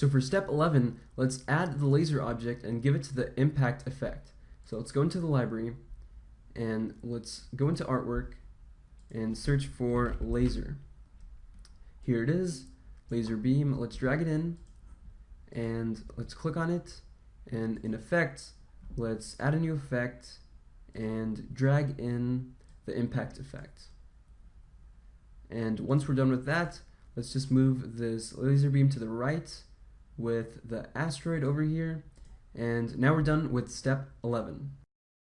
So for step 11, let's add the laser object and give it to the impact effect. So let's go into the library and let's go into artwork and search for laser. Here it is, laser beam. Let's drag it in and let's click on it and in effects let's add a new effect and drag in the impact effect. And once we're done with that, let's just move this laser beam to the right with the asteroid over here. And now we're done with step 11.